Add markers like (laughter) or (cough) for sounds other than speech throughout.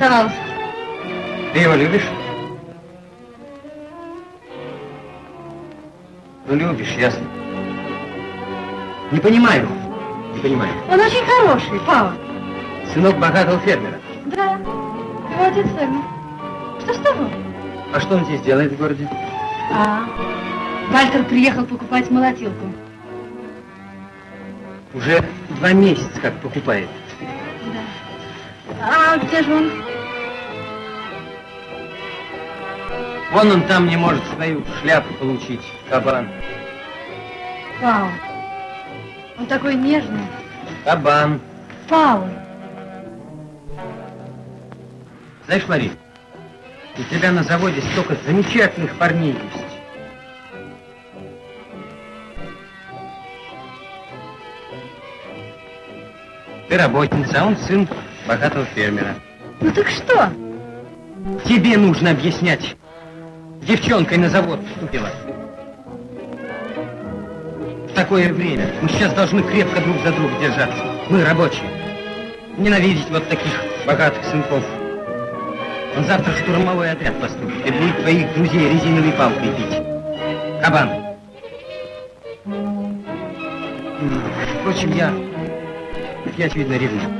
затанцевался. Ты его любишь? Ну, любишь, ясно. Не понимаю. Не понимаю. Он очень хороший, папа. Сынок богатого фермера. Да, его отец фермер. Что с того? А что он здесь делает в городе? А, Вальтер приехал покупать молотилку. Уже два месяца как покупает. Да. А где же он? Вон он там не может свою шляпу получить, кабан. Пау. Он такой нежный. Кабан. Пау. Знаешь, Мари, у тебя на заводе столько замечательных парней есть. Ты работница, а он сын богатого фермера. Ну так что? Тебе нужно объяснять. Девчонкой на завод вступила. В такое время мы сейчас должны крепко друг за друга держаться. Мы рабочие. Ненавидеть вот таких богатых сынков. Он завтра штурмовой отряд поступит и будет твоих друзей резиновой палкой бить. Кабан. Впрочем, я, я очевидно, ревную.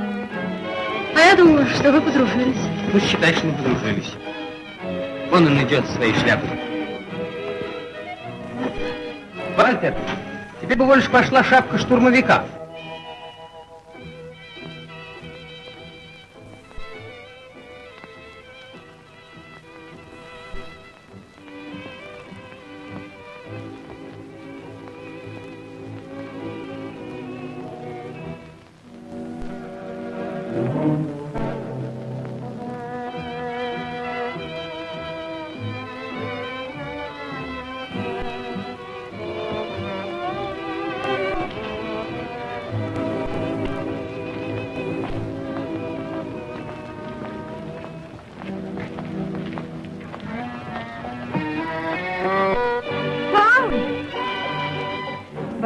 А я думала, что вы подружились. Ну, считай, что мы подружились. Вон он идет со своей шляпой. Вальтер, тебе бы больше пошла шапка штурмовика.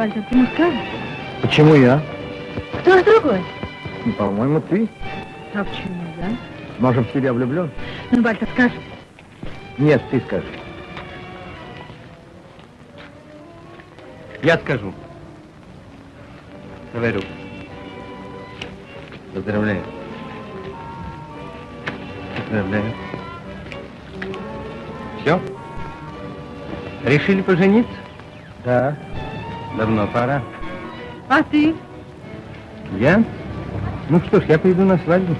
Вальтер, ты не скажешь? Почему я? Кто ж другой? Ну, по-моему, ты. А почему я? Может, в тебя влюблен? Ну, Вальтер, скажи. Нет, ты скажи. Я скажу. Говорю. Поздравляю. Поздравляю. Все? Решили пожениться? Да. Давно пора. А ты? Я? Ну что ж, я пойду на свадьбу.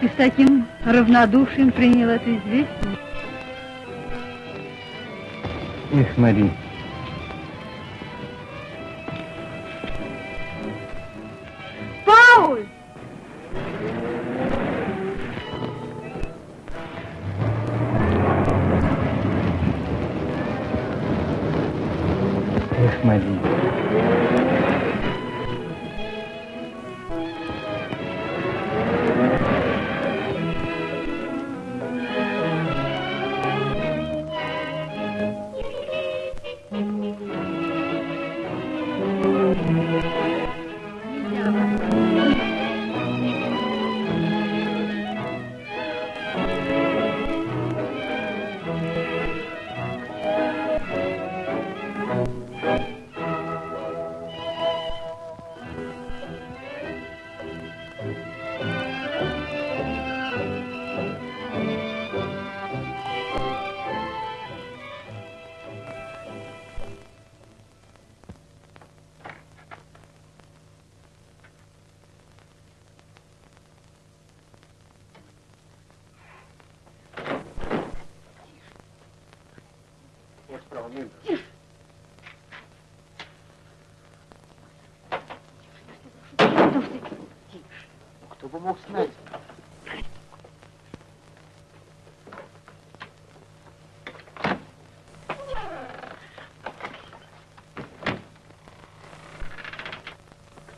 Ты с таким равнодушием принял это известие? Эх, Мари.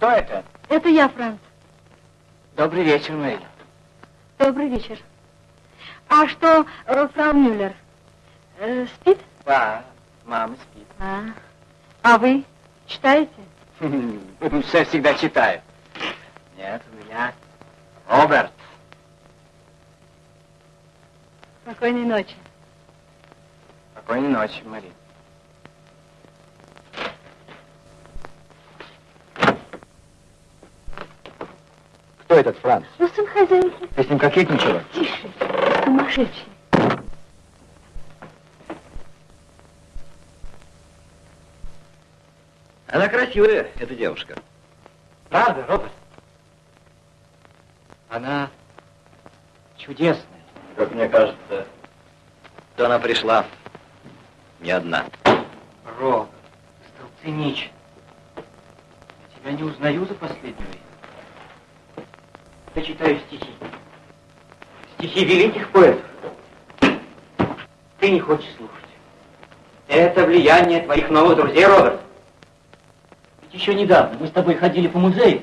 Кто это? Это я, Франц. Добрый вечер, Мэйль. Добрый вечер. А что, фрау Мюллер, э, спит? Да, мама спит. А, а вы читаете? (laughs) Все всегда читаю. Нет, у меня Роберт. Спокойной ночи. Спокойной ночи, Марина. Кто этот Франц? Ну, сын хозяйки. Ты с ним кокетничала? Тише, сумасшедший. Она красивая, эта девушка. Правда, Роберт? Она чудесная. Как мне кажется, то она пришла не одна. Роберт, стал циничен. Я тебя не узнаю за последнего. Я читаю стихи. Стихи великих поэтов. Ты не хочешь слушать. Это влияние твоих новых друзей, Роберт. Ведь еще недавно мы с тобой ходили по музею,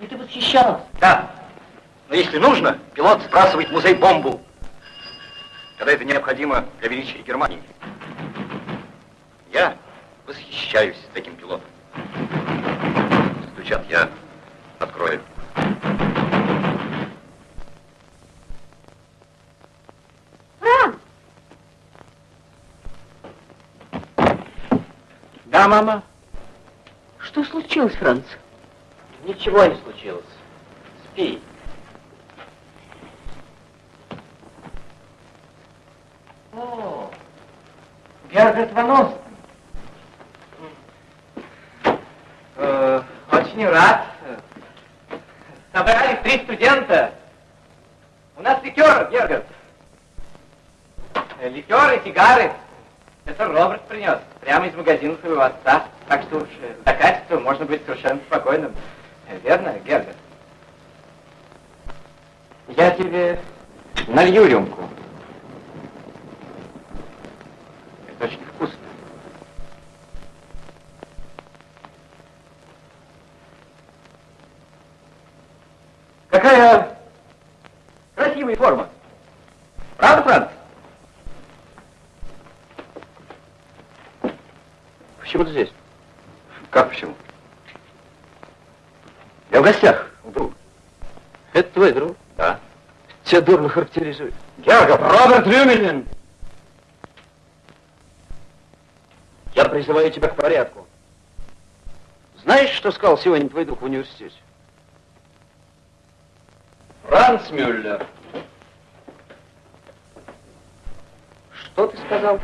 и ты восхищался. Да, но если нужно, пилот сбрасывает в музей бомбу, когда это необходимо для величия Германии. Я восхищаюсь таким пилотом. Стучат, я открою. Франц! Да, мама? Что случилось, Франц? Ничего не случилось. Спи. О, Ван Остен. Э, очень рад. Собрались три студента. У нас ликер, Герберт. Ликер и сигары. Это Роберт принес. Прямо из магазина своего отца. Так что уж э, до качества можно быть совершенно спокойным. Э, Верно, Герберт? Я тебе налью рюмку. Это очень вкусно. Какая красивая форма. Правда, Франц? Почему ты здесь? Как почему? Я в гостях у друга. Это твой друг? Да. Тебя дурно характеризует. Георгов, Роберт Рюмелин! Я призываю тебя к порядку. Знаешь, что сказал сегодня твой друг в университете? Франц Мюллер. Что ты сказал?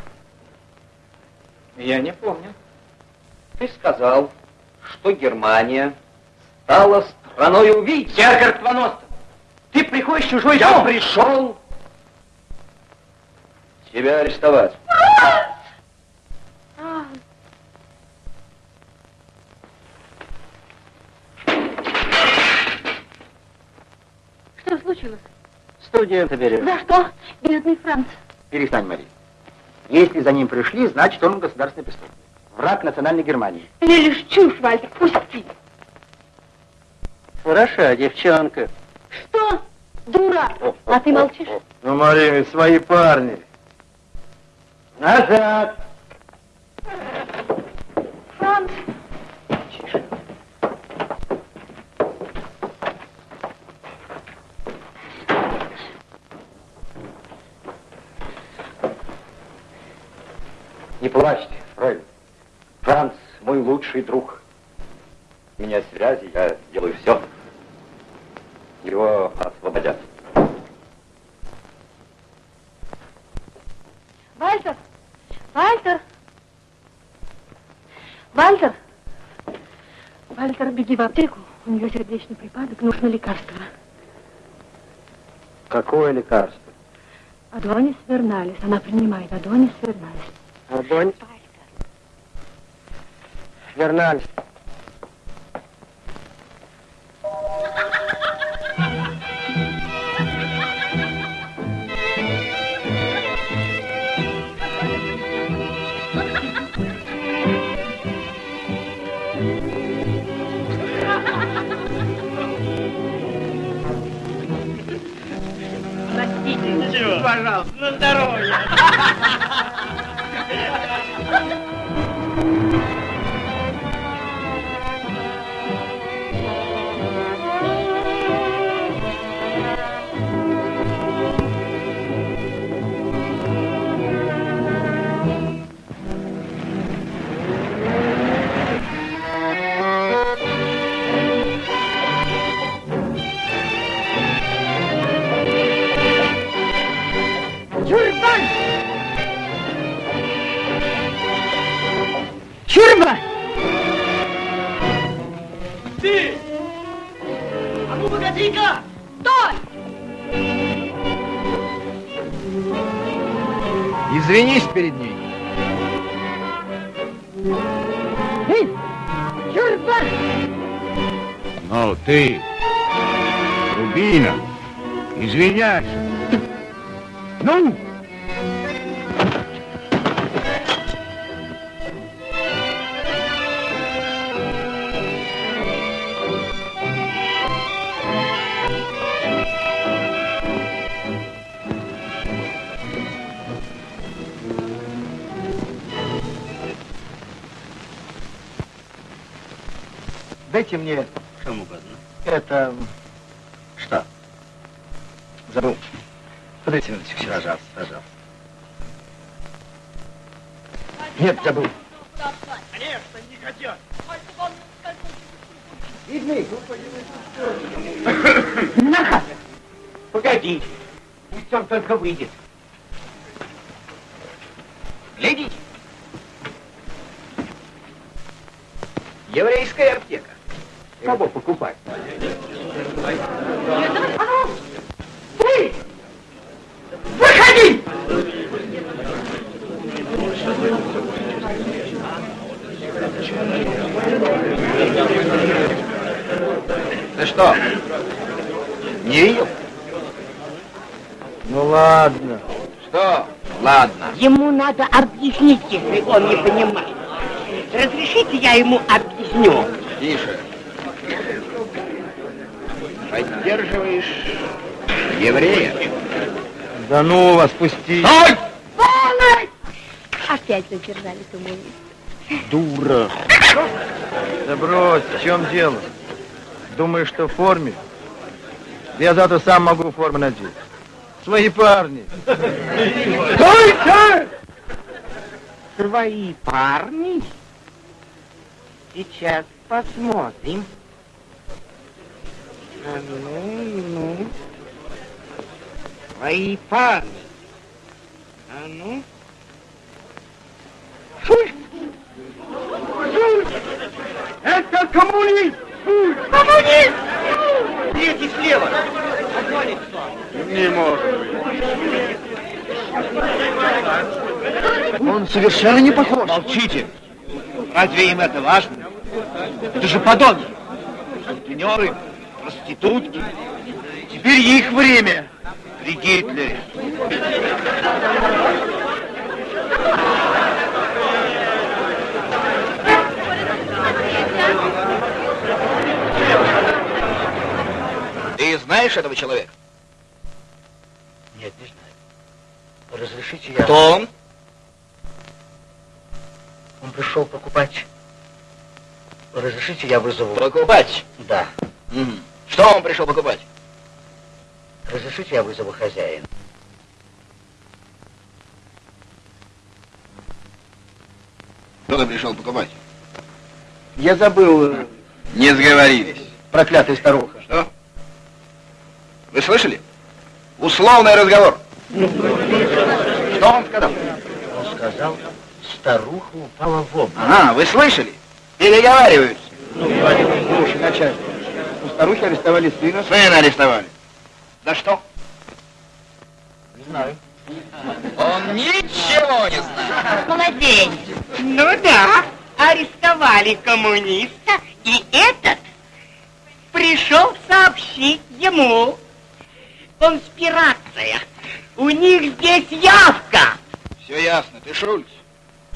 Я не помню. Ты сказал, что Германия стала страной убийц. Гергард Ван Остен, ты приходишь в чужой Я дом. пришел тебя арестовать. Что случилось? Студента берешь. За что, бедный Франц? Перестань, Мари. Если за ним пришли, значит, он государственный преступник. Враг национальной Германии. Лишь чушь, Вальтер, пусти. Хороша девчонка. Что? Дура! А ты молчишь? Ну, Мария, ведь свои парни. Назад! Франц! Не плачьте, Фрейд. Франц мой лучший друг. У меня связи, я делаю все. Его освободят. Вальтер! Вальтер! Вальтер! Вальтер, беги в аптеку. У нее сердечный припадок, нужно лекарство. Какое лекарство? Адонис Верналис. Она принимает Адонис Верналис. Огонь. Верналь. Дайте мне Чем угодно. это... Что? Забыл. Подайте минуточку, пожалуйста, пожалуйста. Нет, забыл. Конечно, не хотят. Погодите. Пусть он только выйдет. Глядите. Еврейская аптека. Кого покупать? Выходи! Ты что, не видел? Ну ладно. Что? Ладно. Ему надо объяснить, если он не понимает. Разрешите, я ему объясню. Тише. Еврея? Да ну вас, пусти. Стой! Опять задержали коммуниста. Дура. Да брось, в чем дело? Думаешь, что в форме? Я завтра сам могу форму надеть. Свои парни. Стойте! Свои парни? Сейчас посмотрим. А ну, ну. Свои парни. А ну. Шуй! Шуй! Это коммунист! Коммунист! Третий слева. Не может. Он совершенно не похож. Молчите. Разве им это важно? Это же подонки. Сутенеры, проститутки. Теперь их время при Гитлере. Ты знаешь этого человека? Нет, не знаю. Разрешите я... Кто он? Он пришел покупать. Разрешите я вызову... Покупать. Да. Что он пришел покупать? Разрешите я вызову хозяина. Что ты пришел покупать? Я забыл, э, Не сговорились. проклятая старуха. Что? Вы слышали? Условный разговор. Что он сказал? Он сказал, старуха упала в обморок. Ага, вы слышали? Переговариваются. Слушай, начальник, у старухи арестовали сына. Сына арестовали. За что? Не знаю. Он ничего не знает. Молодец. Ну да, арестовали коммуниста, и этот пришел сообщить ему. Конспирация. У них здесь явка. Все ясно, ты Шульц.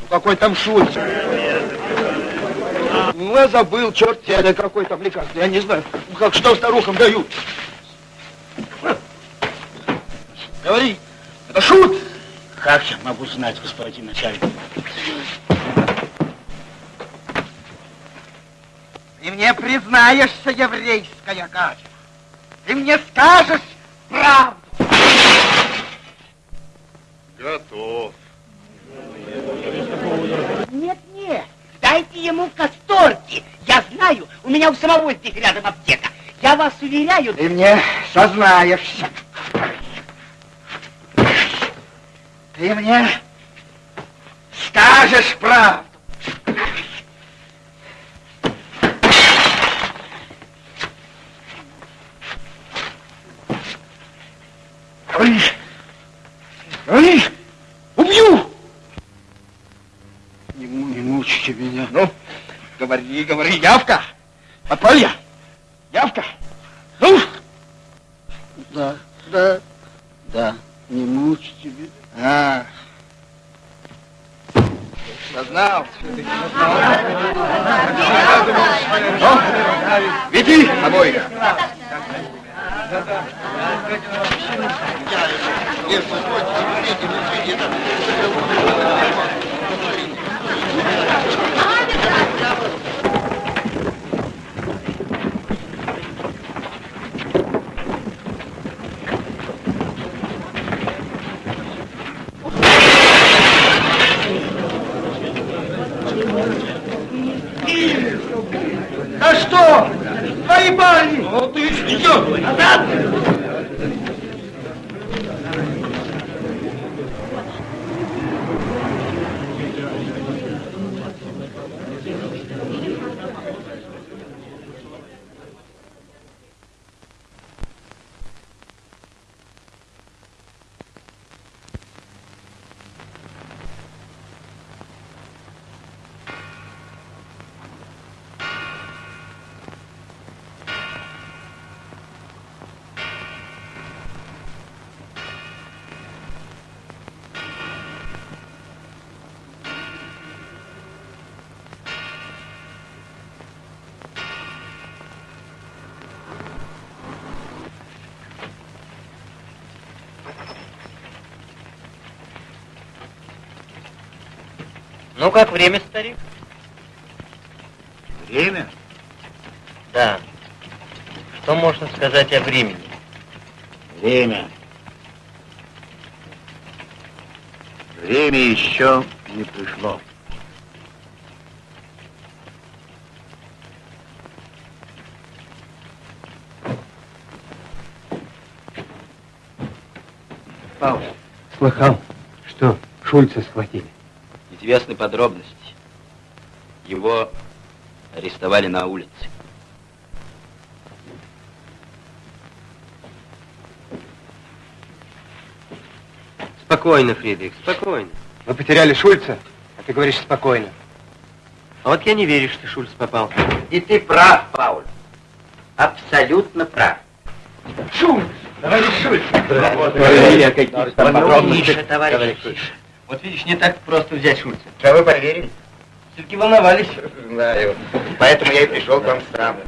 Ну какой там Шульц? Ну я забыл, черт тебя, какой там лекарство, я не знаю. Ну, Как что старухам дают? Говори, это шут. Как я могу знать, господин начальник? Ты мне признаешься, еврейская Галя. Ты мне скажешь правду. Готов. Нет, нет, дайте ему касторки. Я знаю, у меня у самого здесь рядом аптека. Я вас уверяю... Ты мне сознаешься. Ты мне скажешь правду. Говоришь, говоришь, убью. Не, не мучите меня. Ну, говори, говори, явка. Подполье, явка. Ну. Да, да, да, не мучьте меня. А. Сознался. Ну, веди обоих. А что? Твои парни! Ну ты идешь. Назад! Ну, как время, старик? Время? Да. Что можно сказать о времени? Время. Время еще не пришло. Павел, слыхал, что Шульца схватили? Известны подробности. Его арестовали на улице. Спокойно, Фридрих, спокойно. Мы потеряли Шульца, а ты говоришь спокойно. А вот я не верю, что Шульц попал. И ты прав, Пауль. Абсолютно прав. Шульц! Товарищ Шульц! Тише, товарищ, тише. Вот видишь, не так просто взять Шульца. Что вы поверили? Все-таки волновались. Знаю. Поэтому я и пришел к вам сам.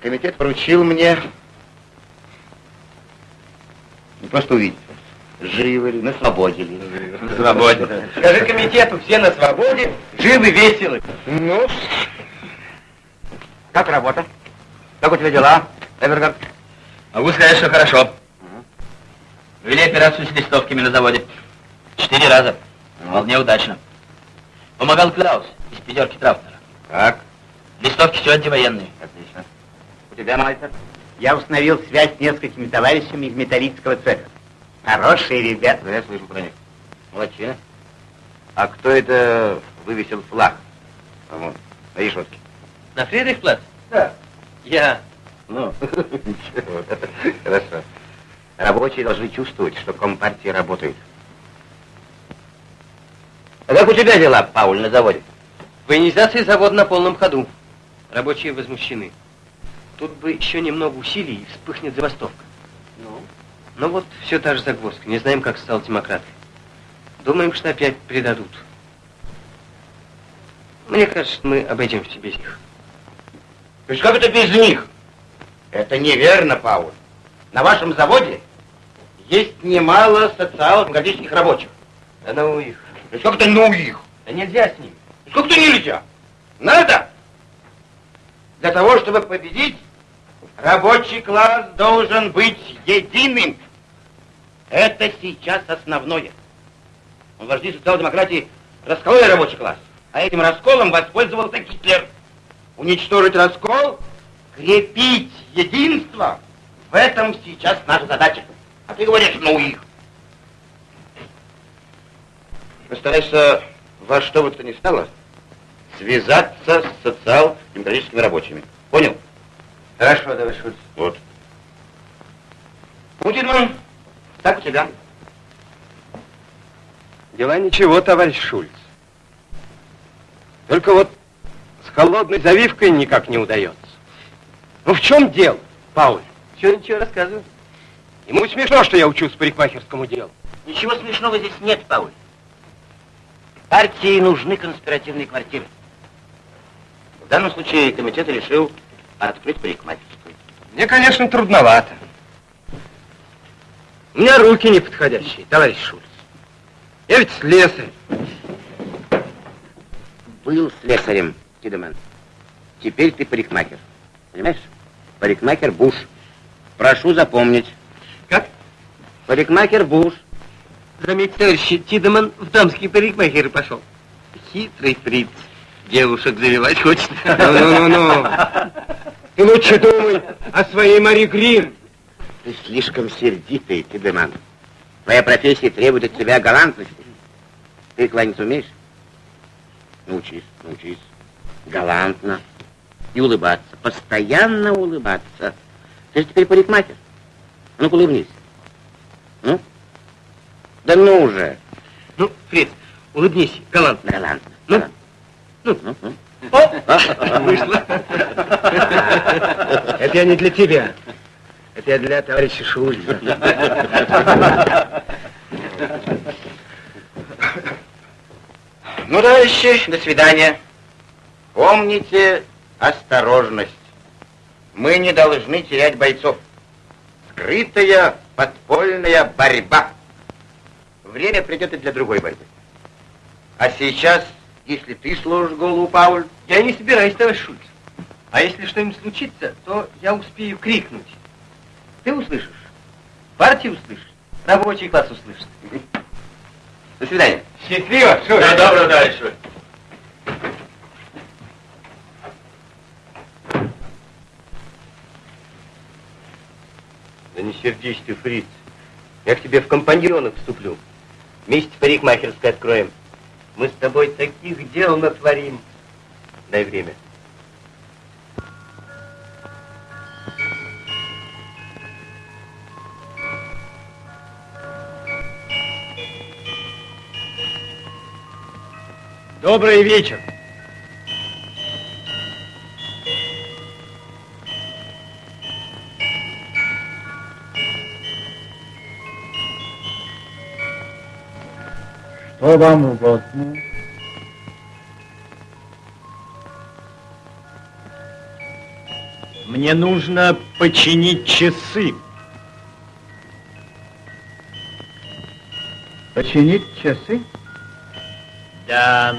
Комитет поручил мне не просто увидеть, живы ли, на свободе ли. На свободе. Скажи комитету, все на свободе, живы, веселы. Ну, как работа? Как у тебя дела, Эвергард? Могу сказать, что хорошо. Вели операцию с листовками на заводе. Четыре раза. Вполне удачно. Помогал Клаус из пятерки Траутнера. Как? Листовки все антивоенные. Отлично. У тебя, мастер? Я установил связь с несколькими товарищами из металлического цеха. Хорошие ребята. Да, я слышу про них. Молодчина. А кто это вывесил флаг? По-моему, на решетке. На Фридрихплац? Да. Я. Ну, (laughs) ничего. Хорошо. Рабочие должны чувствовать, что Компартия работает. А как у тебя дела, Пауль, на заводе? Военизация завода на полном ходу. Рабочие возмущены. Тут бы еще немного усилий, и вспыхнет забастовка. Ну? Но вот все та же загвоздка. Не знаем, как стал демократы. Думаем, что опять предадут. Мне кажется, мы обойдемся без них. То есть как это без них? Это неверно, Пауль. На вашем заводе есть немало социал-демократических рабочих. Да ну их. Есть как это ну их? Да нельзя с ними. Как то нельзя? Надо! Для того, чтобы победить, рабочий класс должен быть единым. Это сейчас основное. Вожди социал-демократии раскололи рабочий класс, а этим расколом воспользовался Гитлер. Уничтожить раскол, крепить единство, в этом сейчас наша задача. А ты говоришь, ну их. Постарайся во что бы то ни стало связаться с социал-демократическими рабочими. Понял? Хорошо, давай, Шульц. Вот. Путин, так у тебя. Дела ничего, товарищ Шульц. Только вот с холодной завивкой никак не удается. Ну в чем дело, Пауль? Чего ничего рассказываю? Ему смешно, что я учусь парикмахерскому делу. Ничего смешного здесь нет, Пауль. Партии нужны конспиративные квартиры. В данном случае комитет решил открыть парикмахерскую. Мне, конечно, трудновато. У меня руки неподходящие, товарищ Шульц. Я ведь слесарь. Был слесарем, Тидеман. Теперь ты парикмахер. Понимаешь? Парикмахер Буш. Прошу запомнить. Как? Парикмахер Буш. Заметьте, товарищ Тидеман в дамские парикмахеры пошел. Хитрый фриц. Девушек завивать хочет. Ну-ну-ну-ну. Ты лучше думай о своей Мари Грин. Ты слишком сердитый, Тидеман. Твоя профессия требует от тебя галантности. Ты кланяться умеешь? Научись, научись. Галантно. И улыбаться. Постоянно улыбаться. Ты же теперь парикмахер. Ну-ка улыбнись. Ну? Да ну уже. Ну, Фриц, улыбнись, галантно. Галантно. Ну? галантно. Ну? Ну, ну. О, (laughs) вышло. Это я не для тебя. Это я для товарища Шульца. Ну, товарищи, до свидания. Помните осторожность. Мы не должны терять бойцов. Скрытая подпольная борьба. Время придет и для другой борьбы. А сейчас, если ты служишь голову, Пауль, Я не собираюсь, товарищ Шульц. А если что-нибудь случится, то я успею крикнуть. Ты услышишь, партия услышит, рабочий класс услышит. до свидания. Счастливо, Шульц. Да, доброго, товарищ Шульц. Да не сердись ты, Фриц. Я к тебе в компаньоны вступлю. Вместе парикмахерской откроем. Мы с тобой таких дел натворим. Дай время. Добрый вечер. Что вам угодно? Мне нужно починить часы. Починить часы? Да.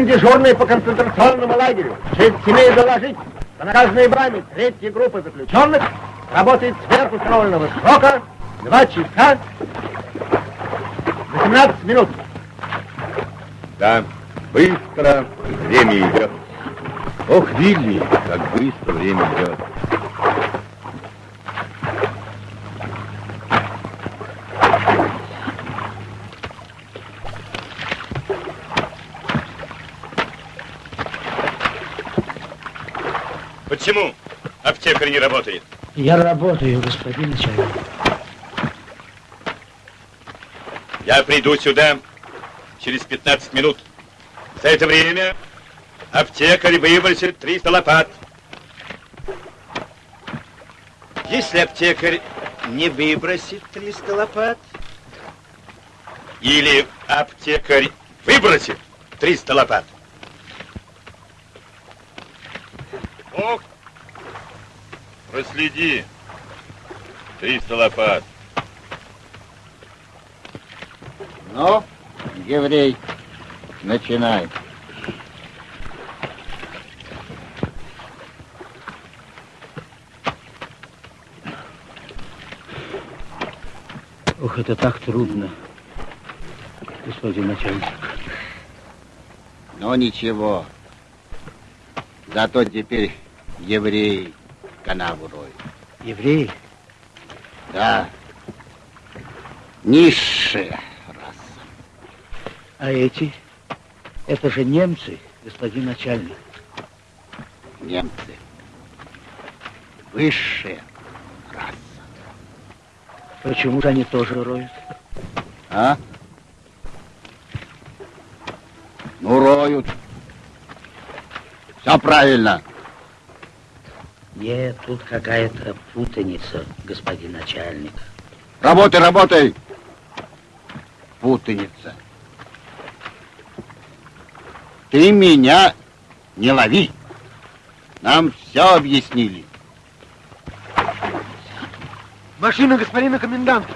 Господин дежурный по концентрационному лагерю, честь имею доложить, по наказанной браме третьей группы заключенных работает сверх установленного срока 2 часа 18 минут. Да, быстро время идет. Ох, Вилли, как быстро время идет. Почему аптекарь не работает? Я работаю, господин начальник. Я приду сюда через 15 минут. За это время аптекарь выбросит 300 лопат. Если аптекарь не выбросит 300 лопат, Или аптекарь выбросит 300 лопат. Ох, проследи. 300 лопат. Ну, еврей, начинай. Ох, это так трудно, господин начальник. Но ничего. Зато теперь евреи канаву роют. Евреи? Да. Низшая раса. А эти? Это же немцы, господин начальник. Немцы. Высшая раса. Почему же они тоже роют? А? Ну, роют. Все правильно. Нет, тут какая-то путаница, господин начальник. Работай, работай. Путаница. Ты меня не лови. Нам все объяснили. Машина господина коменданта.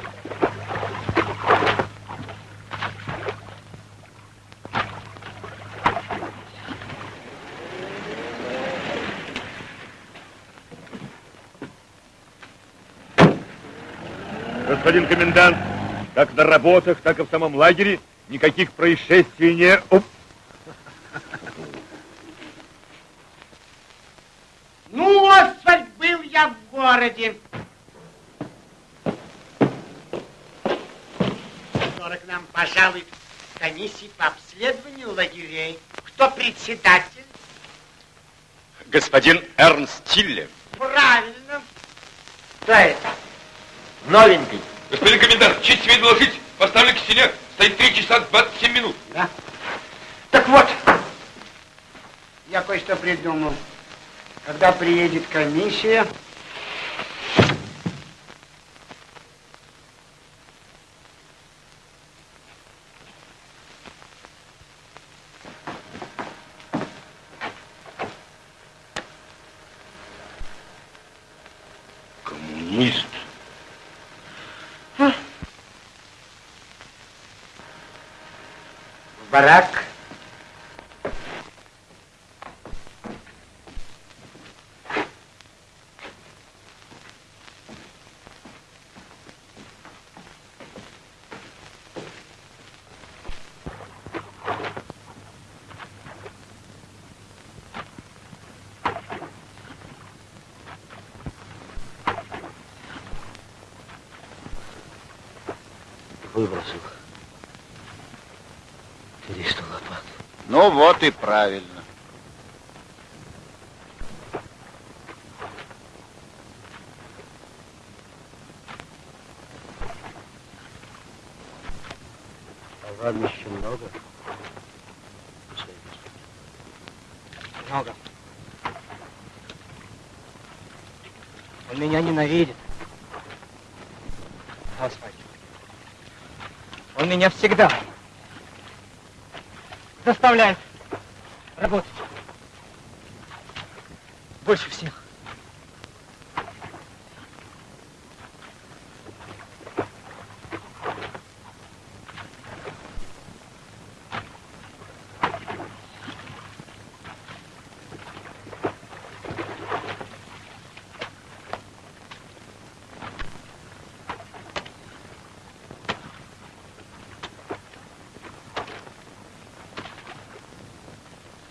Господин комендант, как на работах, так и в самом лагере никаких происшествий не... Оп. Ну, Освальд, был я в городе. Скоро к нам пожалует комиссия по обследованию лагерей. Кто председатель? Господин Эрнст Тилле. Правильно. Кто это? Новенький. Господин комендант, честь тебе доложить, поставлен к стене, стоит 3 часа 27 минут. Да. Так вот, я кое-что придумал. Когда приедет комиссия, Коммунист. в барак. Выбросил. 300 лопат. Ну вот и правильно. А еще много? Много. Он меня ненавидит. Господи. Он меня всегда заставляет работать. Больше всех.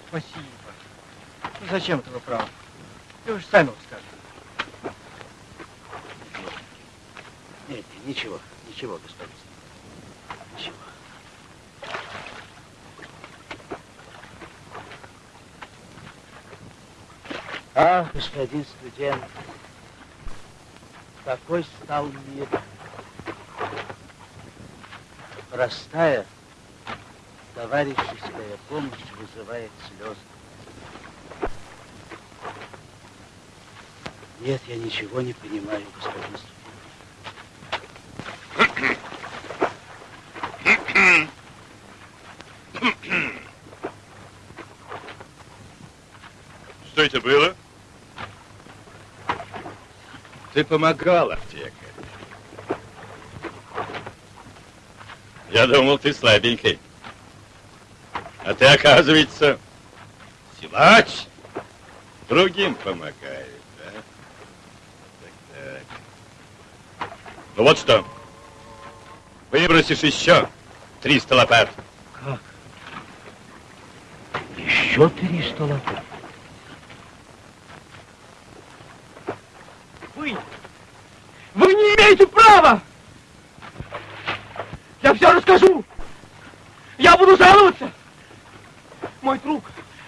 Спасибо. Ну, зачем это вы правы? Вы же сами вот скажете. Нет, ничего, ничего, господин. Ничего. А, господин студент, какой стал мир. Простая товарищеская помощь вызывает слезы. Нет, я ничего не понимаю, господин студент. Что это было? Ты помогал, аптекарь. Я думал, ты слабенький. А ты, оказывается, силач. Другим помогает, да? Так, так. Ну вот что. Выбросишь еще 300 лопат. Как? Еще 300 лопат? Вы, вы не имеете права! Я все расскажу! Я буду жаловаться! Мой друг,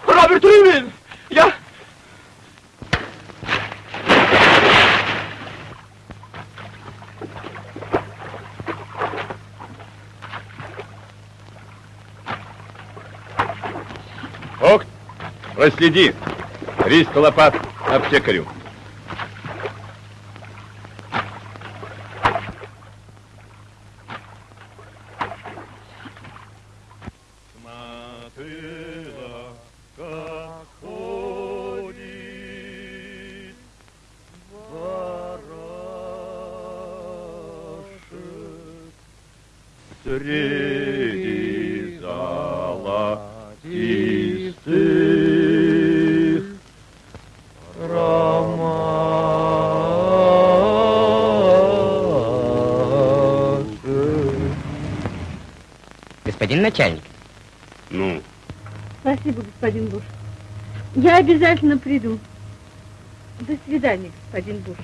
Роберт Уивен, я... Ох, проследи. 300 лопат аптекарю. Обязательно приду. До свидания, господин Буш.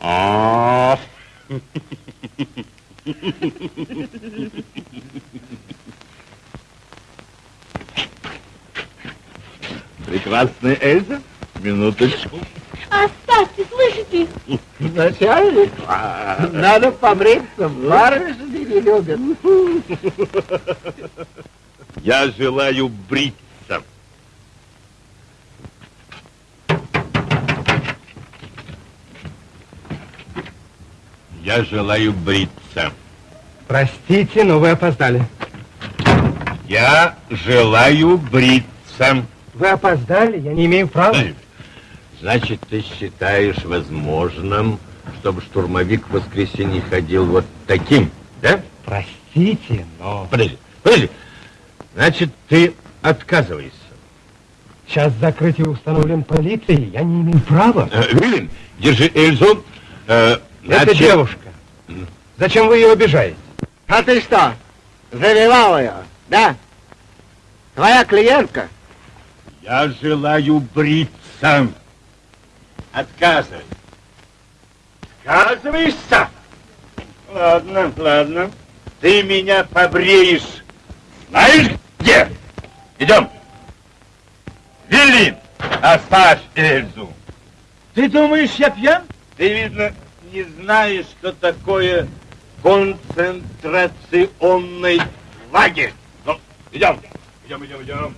А. Прекрасная Эльза. Минуточку. Оставьте, слышите? Начальник, надо побриться, барышни не любят. Я желаю бриться. Я желаю бриться. Простите, но вы опоздали. Я желаю бриться. Вы опоздали, я не имею права. Значит, ты считаешь возможным, чтобы штурмовик в воскресенье ходил вот таким, да? Простите, но... Подожди, подожди. Значит, ты отказываешься. Сейчас закрытие установлен полицией, я не имею права. Э, Вилен, держи Эльзу. Э, Это значит- девушка. Зачем вы ее обижаете? А ты что, завивал ее, да? Твоя клиентка? Я желаю бриться. Отказывай. Отказываешься? Ладно, ладно. Ты меня побреешь. Знаешь где? Идем. Вилли, оставь Эльзу. Ты думаешь, я пьян? Ты, видно, не знаешь, что такое концентрационный лагерь. Ну, идем. Идем, идем, идем.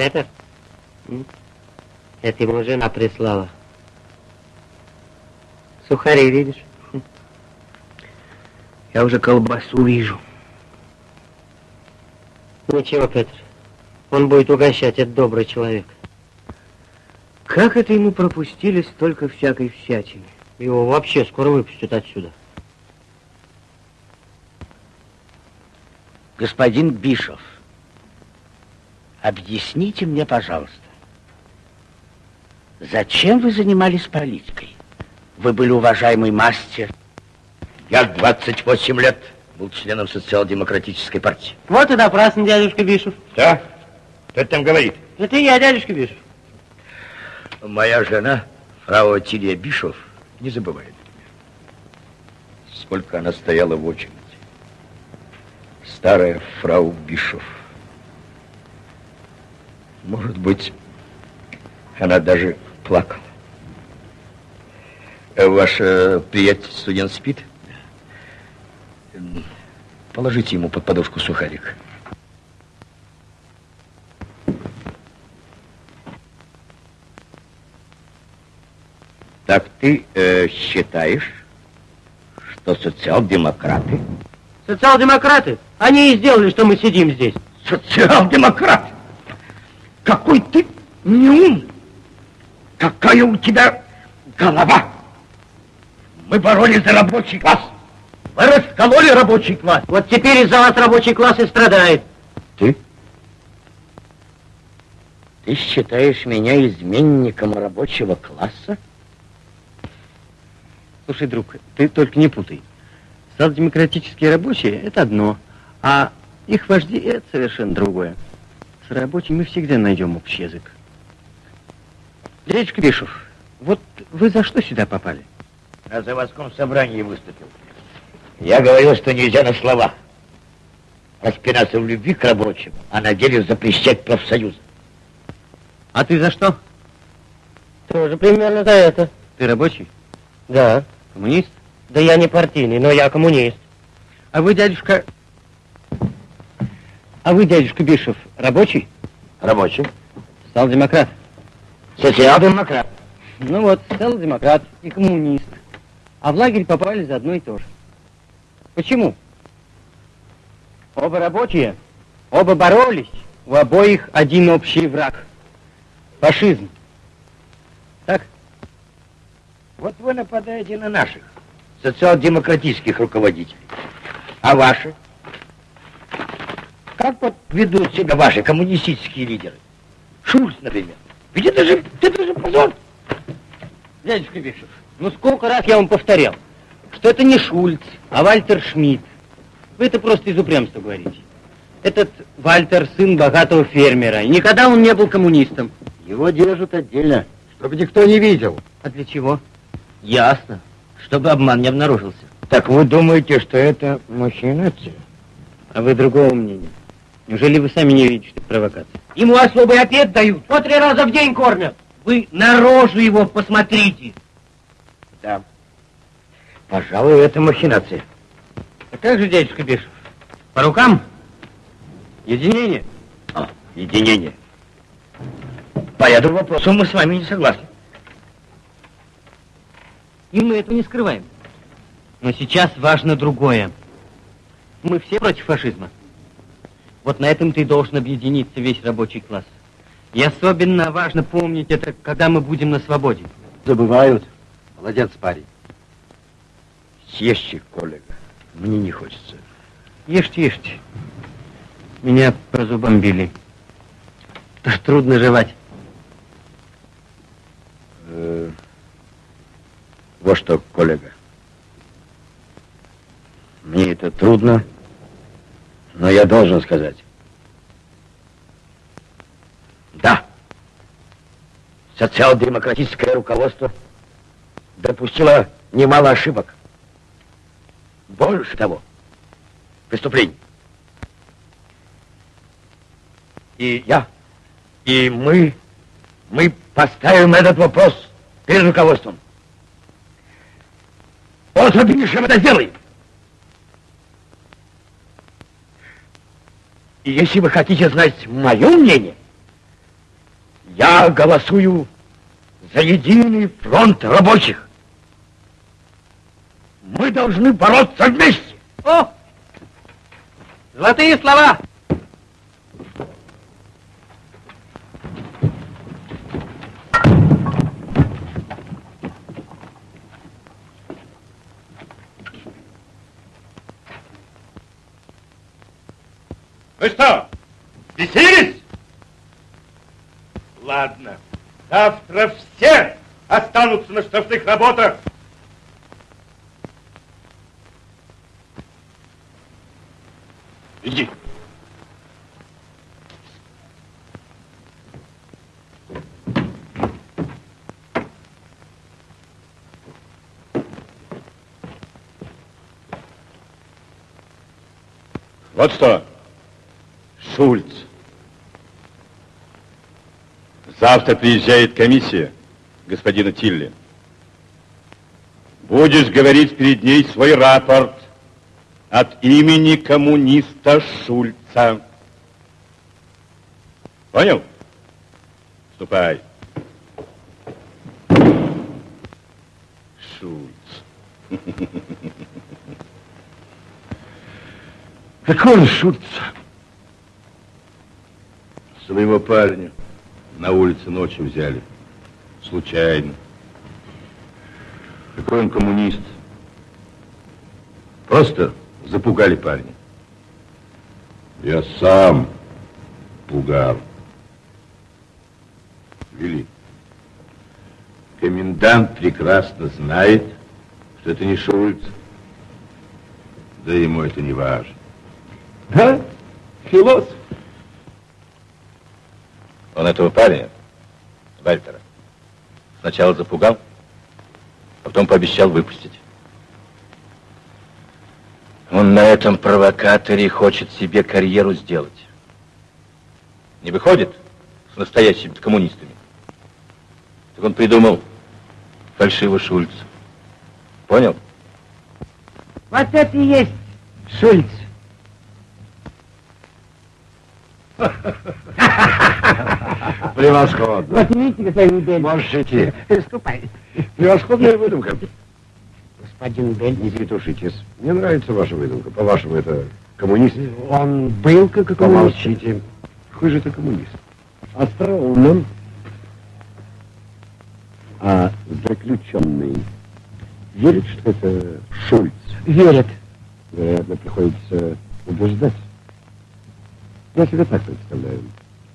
Петр? Это ему жена прислала. Сухари, видишь? (laughs) Я уже колбасу вижу. Ничего, Петр. Он будет угощать, это добрый человек. Как это ему пропустили столько всякой всячины? Его вообще скоро выпустят отсюда. Господин Бишов, объясните мне, пожалуйста, зачем вы занимались политикой? Вы были уважаемый мастер. Я 28 лет был членом социал-демократической партии. Вот и напрасно, дядюшка Бишев. Да? Кто там говорит? Это я, дядюшка Бишев. Моя жена, фрау Тилия Бишов, не забывает меня. Сколько она стояла в очереди. Старая фрау Бишов. Может быть, она даже плакала. Э, Ваш э, приятель студент спит? Положите ему под подушку сухарик. Так ты э, считаешь, что социал-демократы... Социал-демократы, они и сделали, что мы сидим здесь. Социал-демократ! Какой ты неумный! Какая у тебя голова! Мы боролись за рабочий класс. Вы раскололи рабочий класс. Вот теперь из-за вас рабочий класс и страдает. Ты? Ты считаешь меня изменником рабочего класса? Слушай, друг, ты только не путай. Социал-демократические рабочие – это одно, а их вожди – это совершенно другое. Рабочими мы всегда найдем общий язык. Дядечка Бишев, вот вы за что сюда попали? На заводском собрании выступил. Я говорил, что нельзя на словах распинаться в любви к рабочим, а на деле запрещать профсоюзы. А ты за что? Тоже примерно за это. Ты рабочий? Да. Коммунист? Да я не партийный, но я коммунист. А вы, дядюшка... А вы, дядюшка Бишев, рабочий? Рабочий. Социал-демократ? Социал-демократ. Ну вот, социал-демократ и коммунист. А в лагерь попали за одно и то же. Почему? Оба рабочие, оба боролись, у обоих один общий враг. Фашизм. Так? Вот вы нападаете на наших социал-демократических руководителей. А ваши? Как вот ведут себя ваши коммунистические лидеры? Шульц, например. Ведь это же, это же позор. Дядюшка Бишев, ну сколько раз я вам повторял, что это не Шульц, а Вальтер Шмидт. Вы это просто из упрямства говорите. Этот Вальтер сын богатого фермера, и никогда он не был коммунистом. Его держат отдельно, чтобы никто не видел. А для чего? Ясно, чтобы обман не обнаружился. Так вы думаете, что это махинация? А вы другого мнения? Неужели вы сами не видите, что это провокация? Ему особый обед дают, по три раза в день кормят. Вы на рожу его посмотрите. Да. Пожалуй, это махинация. А как же, дядюшка Бишев? По рукам? Единение? А, единение. По этому вопросу мы с вами не согласны. И мы этого не скрываем. Но сейчас важно другое. Мы все против фашизма. Вот на этом-то и должен объединиться весь рабочий класс. И особенно важно помнить это, когда мы будем на свободе. Забывают. Молодец, парень. Съешьте, коллега. Мне не хочется. Ешьте, ешьте. Меня по зубам били. Это ж трудно жевать. Э, вот что, коллега. Мне это трудно, но я должен сказать. Да, социал-демократическое руководство допустило немало ошибок. Больше того, преступлений. И я, и мы, мы поставим этот вопрос перед руководством. После Бишем это сделаем. Если вы хотите знать мое мнение, я голосую за единый фронт рабочих. Мы должны бороться вместе. О! Золотые слова! Ну что, бесились? Ладно, завтра все останутся на штрафных работах. Иди. Вот что, Шульц. Завтра приезжает комиссия господина Тилли. Будешь говорить перед ней свой рапорт от имени коммуниста Шульца. Понял? Ступай. Шульц. Какой он Шульц? Своего парня на улице ночью взяли. Случайно. Какой он коммунист. Просто запугали парня. Я сам пугал. Вели. Комендант прекрасно знает, что это не Шульц. Да ему это не важно. Да? Философ. Этого парня, Вальтера, сначала запугал, а потом пообещал выпустить. Он на этом провокаторе хочет себе карьеру сделать. Не выходит с настоящими коммунистами. Так он придумал фальшивый Шульц. Понял? Вот это и есть Шульц. (laughs) Превосходно. Вот видите, господин Бель. Можешь идти. Ступай. Превосходная выдумка. Господин Бель. Не петушитесь. Мне нравится ваша выдумка. По-вашему, это коммунист? Он был как коммунист. Помолчите. Какой же это коммунист? Остроумным. А заключенный верит, что это Шульц? Верит. Вероятно, приходится убеждать. Я себе так представляю.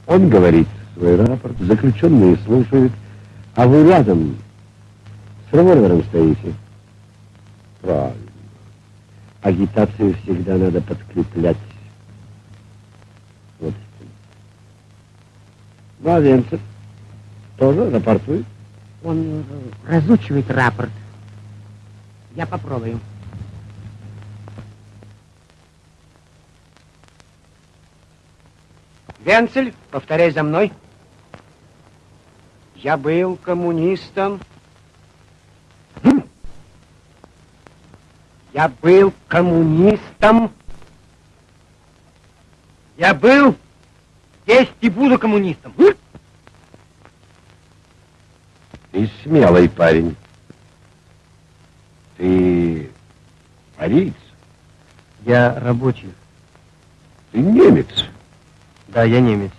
Он говорит свой рапорт, заключенные слушают, а вы рядом с револьвером стоите. Правильно. Агитацию всегда надо подкреплять. Вот. Младенцев тоже рапортует. Он разучивает рапорт. Я попробую. Венцель, повторяй за мной. Я был коммунистом. Я был коммунистом. Я был, есть и буду коммунистом. Ты смелый парень. Ты ариец? Я рабочий. Ты немец. Да, я немец.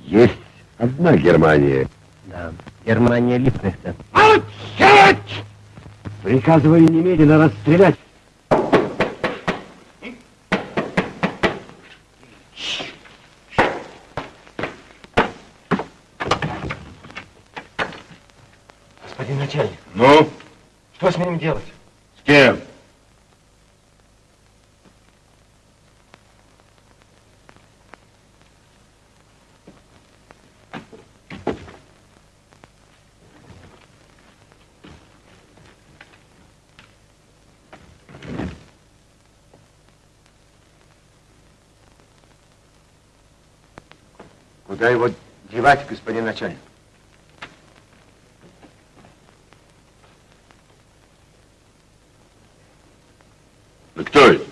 Есть одна Германия. Да, Германия Липкнехта. Молчать! Приказываю немедленно расстрелять. Господин начальник, Ну, что с ним делать? с кем? Куда его девать, господин начальник? Ну, кто это?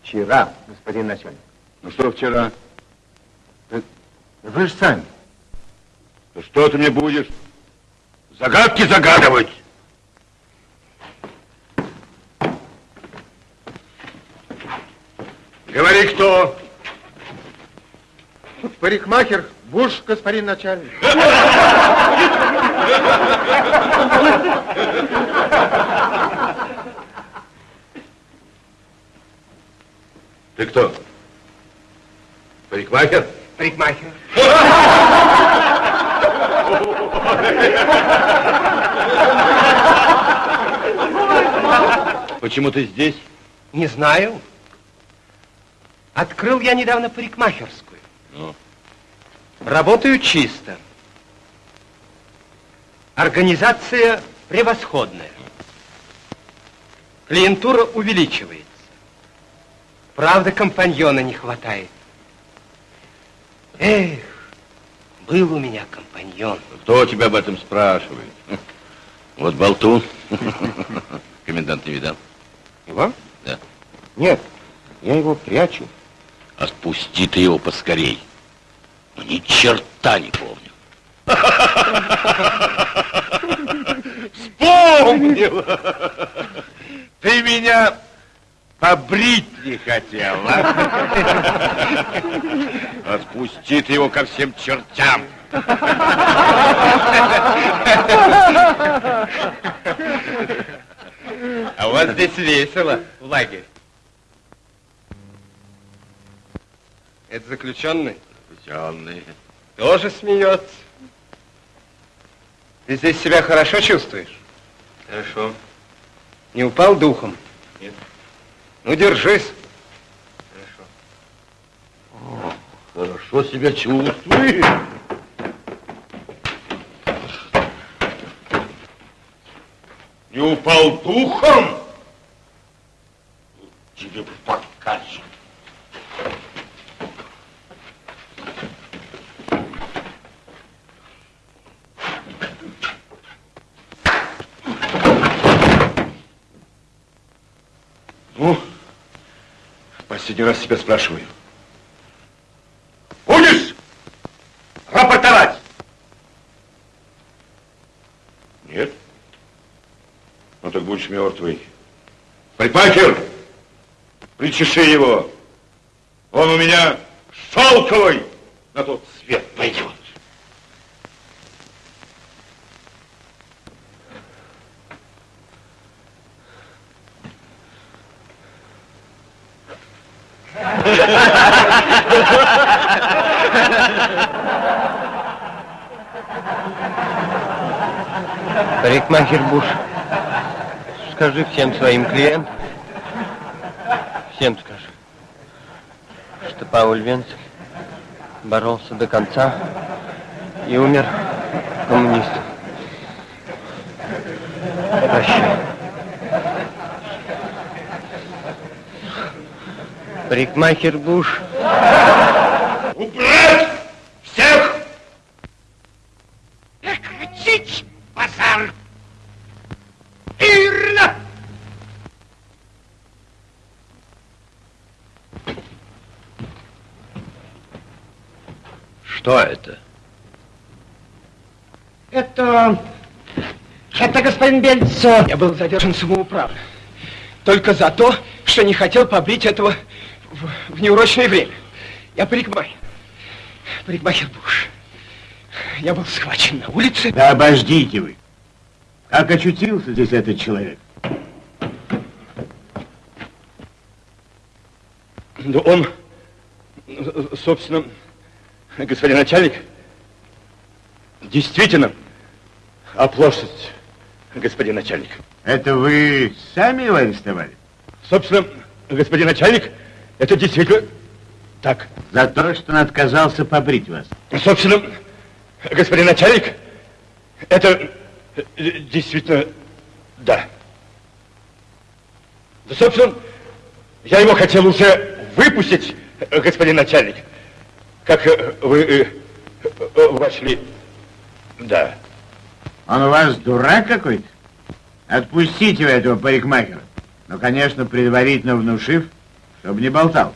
Вчера, господин начальник. Ну, что вчера? Вы же сами. Ну, что ты мне будешь? Загадки загадывать? Говори, кто? Парикмахер, Буш, господин начальник. Ты кто? Парикмахер? Парикмахер. Почему ты здесь? Не знаю. Открыл я недавно парикмахерскую. Работаю чисто. Организация превосходная. Клиентура увеличивается. Правда, компаньона не хватает. Эх, был у меня компаньон. Кто тебя об этом спрашивает? Вот болтун. Комендант не видал? Его? Да. Нет, я его прячу. Отпусти ты его поскорей. Ну, ни черта не помню. Вспомнил! Ты меня побрить не хотел, а? Отпусти ты его ко всем чертям. А у вас здесь весело, в лагере. Это заключенный? Заключенный. Тоже смеется. Ты здесь себя хорошо чувствуешь? Хорошо. Не упал духом? Нет. Ну, держись. О, хорошо себя чувствуешь. Не упал духом? Тебе покажу. Последний раз тебя спрашиваю. Будешь рапортовать? Нет? Ну так будешь мертвый. Парикмахер, причеши его. Он у меня шелковый на тот свет пойдет. Парикмахер Буш, скажи всем своим клиентам, всем скажи, что Пауль Венцель боролся до конца и умер коммунистом. Прощай. Парикмахер Буш. Убрать всех! Прекратить базар! Ирна! Что это? Это... Это господин Бельц. Я был задержан самоуправно. Только за то, что не хотел побрить этого в, в неурочное время. Я парикмахер. Парикмахер Буш. Я был схвачен на улице. Да обождите вы. Как очутился здесь этот человек? Да он, собственно, господин начальник, действительно, оплошность, господин начальник. Это вы сами его арестовали? Собственно, господин начальник, это действительно так. За то, что он отказался побрить вас. Собственно, господин начальник, это э, действительно да. Да, собственно, я его хотел уже выпустить, э, господин начальник, как э, вы вошли. Да. Он у вас дурак какой-то? Отпустите вы этого парикмахера. Ну, конечно, предварительно внушив, чтобы не болтал.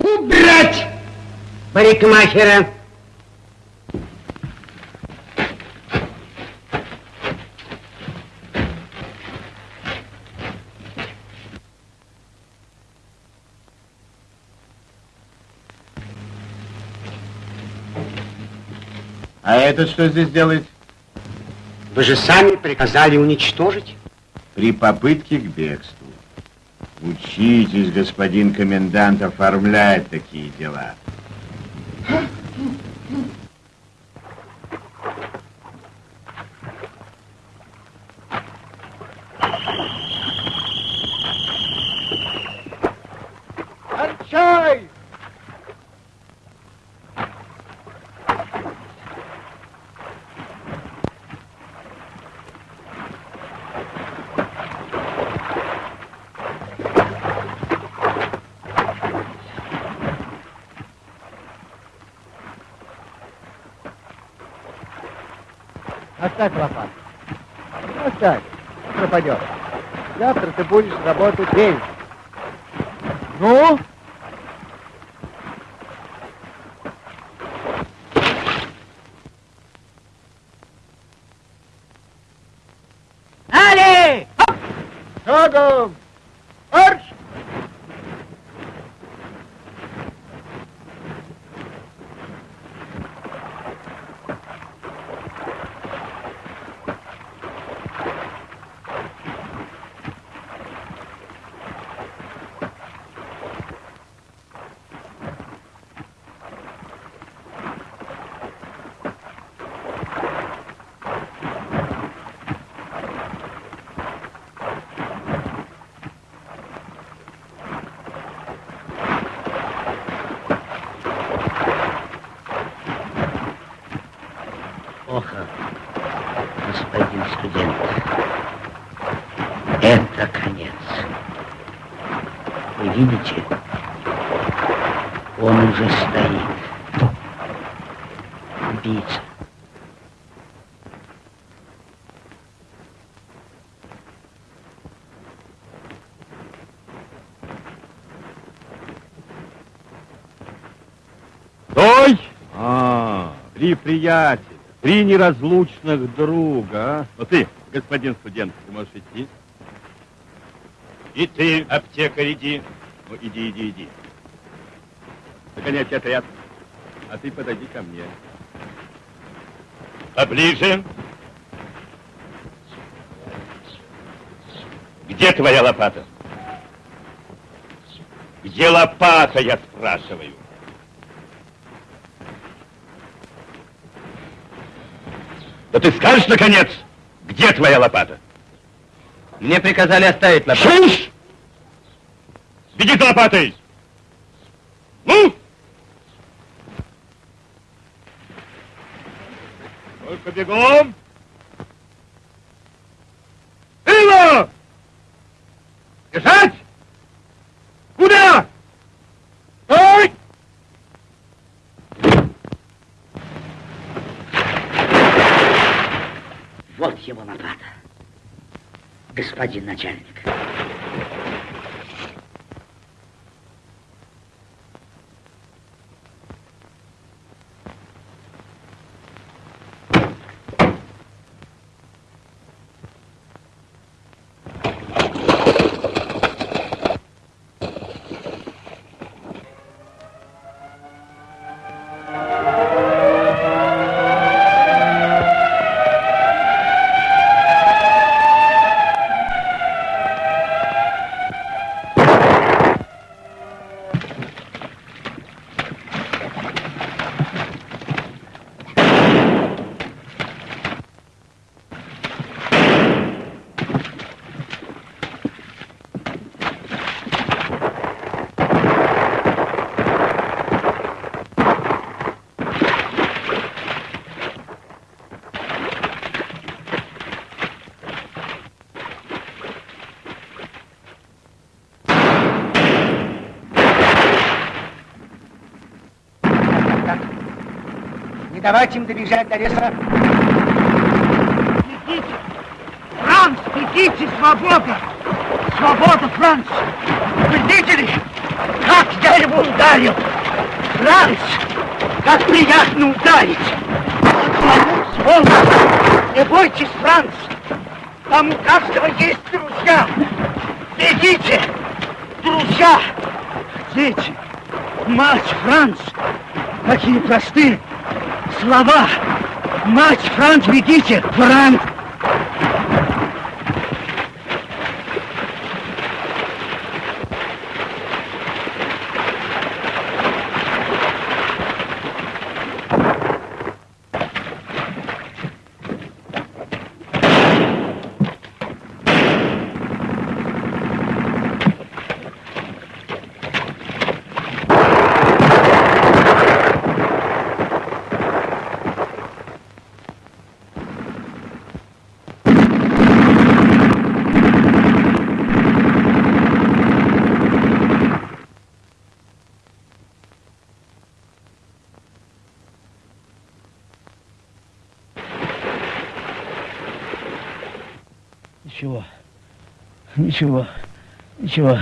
Убрать парикмахера! А этот что здесь делает? Вы же сами приказали уничтожить. При попытке к бегству. Учитесь, господин комендант, оформлять такие дела. Оставь лопату. Оставь. Пропадет. Завтра ты будешь работать день. Ну? Али! Шагом! Марш! Плохо, господин студент. Это конец. Вы видите? Он уже стоит. Убийца. Стой! А, три приятеля, три неразлучных друга. а? Ну ты, господин студент, ты можешь идти? И ты, аптекарь, иди. Ну, иди, иди, иди. Догонять отряд. А ты подойди ко мне. Поближе. Где твоя лопата? Где лопата, я спрашиваю? Да ты скажешь, наконец, где твоя лопата? Мне приказали оставить лопату. Шуш! Беги за лопатой! Ну! Только бегом! Ило! Бежать! Куда? Стой! Вот его лопата. Господин начальник. Не давайте им добежать до леса. Бегите! Франц, бегите! Свобода! Свобода, Франц! Вы видели, как я его ударил? Франц! Как приятно ударить! Сволочь! Не бойтесь, Франц! Там у каждого есть друзья! Бегите! Друзья! Дети! Мать, Франц! Какие простые слова! Мать, Франц, бегите! Франц! Ничего. Ничего.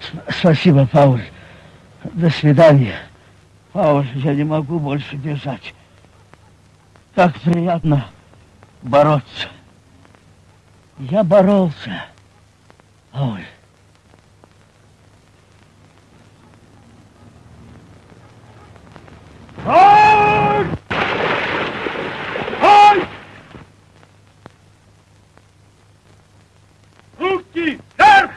С- Спасибо, Пауль. До свидания. Пауль, я не могу больше держать. Как приятно бороться. Я боролся. Пауль. Ой! Ой! Руки вверх!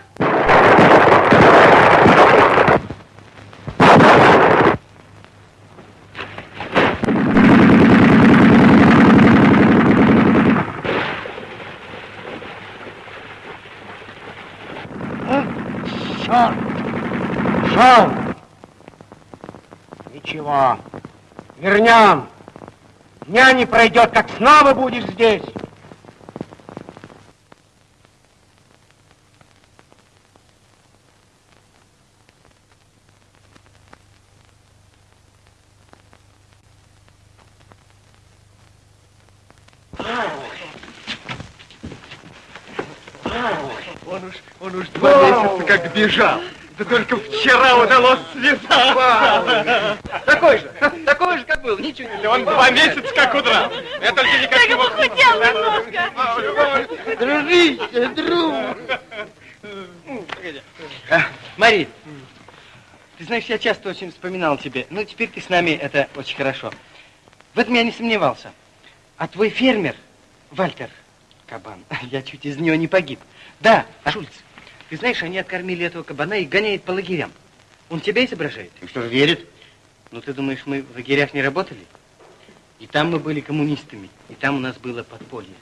Черт! Шел! Ничего. Вернем. Дня не пройдет, как снова будешь здесь. Он уж, он уж два месяца как бежал. Да только вчера удалось связаться. Такой же, такой же, как был, ничего не Он два месяца как удрал. Я только никак не мог... похудел немножко. Дружище, друг. А, Мари, ты знаешь, я часто очень вспоминал тебе. Ну, теперь ты с нами, это очень хорошо. В этом я не сомневался. А твой фермер, Вальтер Кабан, (laughs) я чуть из него не погиб. Да, а Шульц, ты знаешь, они откормили этого кабана и гоняют по лагерям. Он тебя изображает. И что же верит? Ну, ты думаешь, мы в лагерях не работали? И там мы были коммунистами, и там у нас было подполье.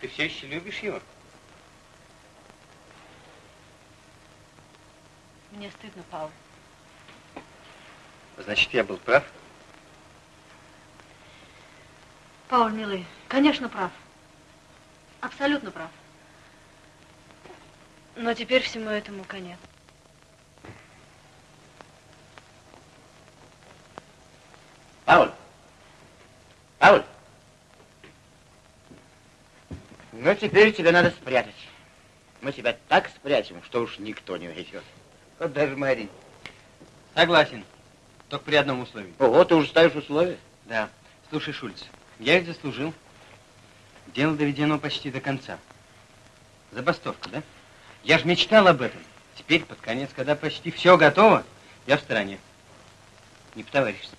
Ты все еще любишь его? Мне стыдно, Павел. Значит, я был прав. Пауль, милый, конечно, прав. Абсолютно прав. Но теперь всему этому конец. Пауль! Пауль! Ну, теперь тебя надо спрятать. Мы тебя так спрячем, что уж никто не найдет. Вот даже Мари. Согласен. Только при одном условии. Ого, ты уже ставишь условия? Да. Слушай, Шульц, я их заслужил. Дело доведено почти до конца. Забастовка, да? Я же мечтал об этом. Теперь, под конец, когда почти все готово, я в стороне. Не по-товарищески.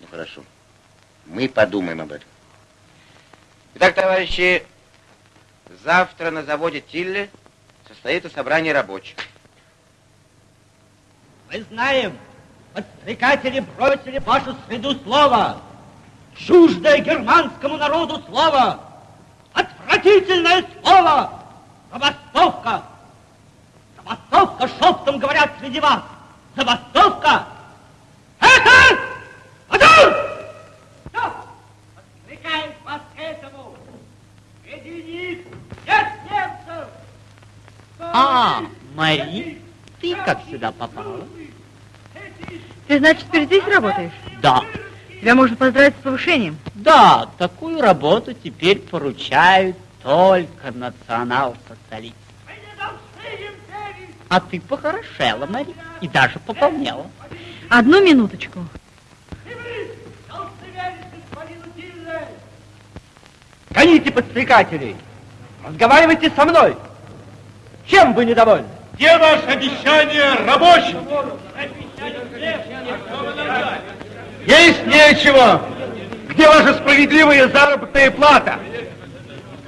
Ну, хорошо. Мы подумаем об этом. Итак, товарищи, завтра на заводе Тилле состоится собрание рабочих. Мы знаем, подстрекатели бросили в вашу среду слово, чуждое германскому народу слово, отвратительное слово, забастовка. Забастовка, шептом говорят среди вас, забастовка. Это один! Все, подстрекаем вас к этому. Среди них нет немцев. А, Мари, ты как сюда попала? Ты, значит, теперь здесь работаешь? Да. Тебя можно поздравить с повышением. Да, такую работу теперь поручают только национал-социалистам. А ты похорошела, Мари, и даже пополнела. Одну минуточку. Гоните подстрекателей! Разговаривайте со мной! Чем вы недовольны? Где ваше обещание рабочим? Есть нечего. Где ваша справедливая заработная плата?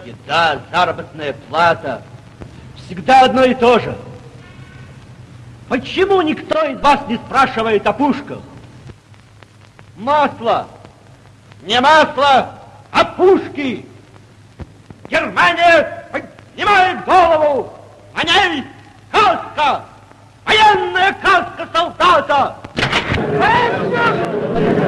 Еда, заработная плата. Всегда одно и то же. Почему никто из вас не спрашивает о пушках? Масло! Не масло, а пушки! Германия поднимает голову! На ней каска! Военная каска солдата! Hepsi!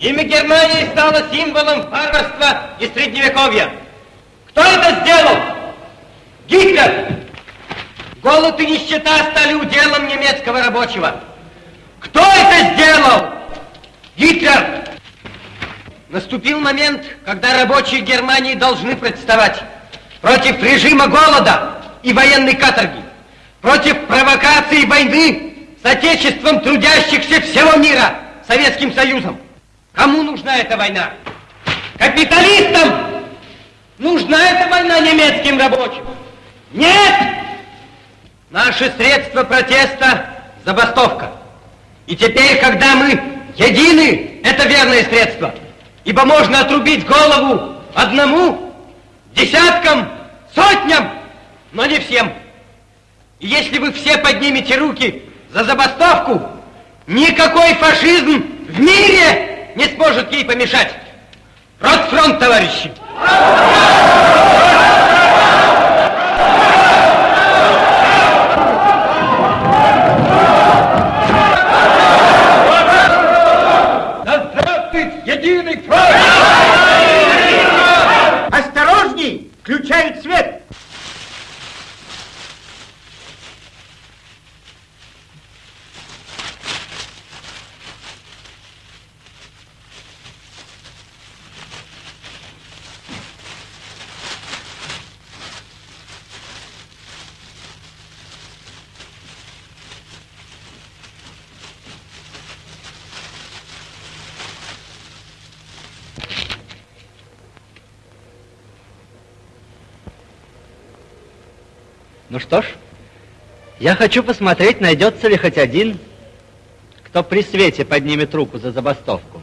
Германия стала символом варварства и средневековья. Кто это сделал? Гитлер! Голод и нищета стали уделом немецкого рабочего. Кто это сделал? Гитлер! Наступил момент, когда рабочие Германии должны представать против режима голода и военной каторги, против провокации войны с отечеством трудящихся всего мира, Советским Союзом. Кому нужна эта война? Капиталистам! Нужна эта война немецким рабочим? Нет! Наши средства протеста – забастовка. И теперь, когда мы едины, это верное средство. Ибо можно отрубить голову одному, десяткам, сотням, но не всем. И если вы все поднимете руки за забастовку, никакой фашизм в мире не сможет ей помешать. Ротфронт, товарищи! Да единый фронт! Осторожней! Включают свет! Что ж, я хочу посмотреть, найдется ли хоть один, кто при свете поднимет руку за забастовку.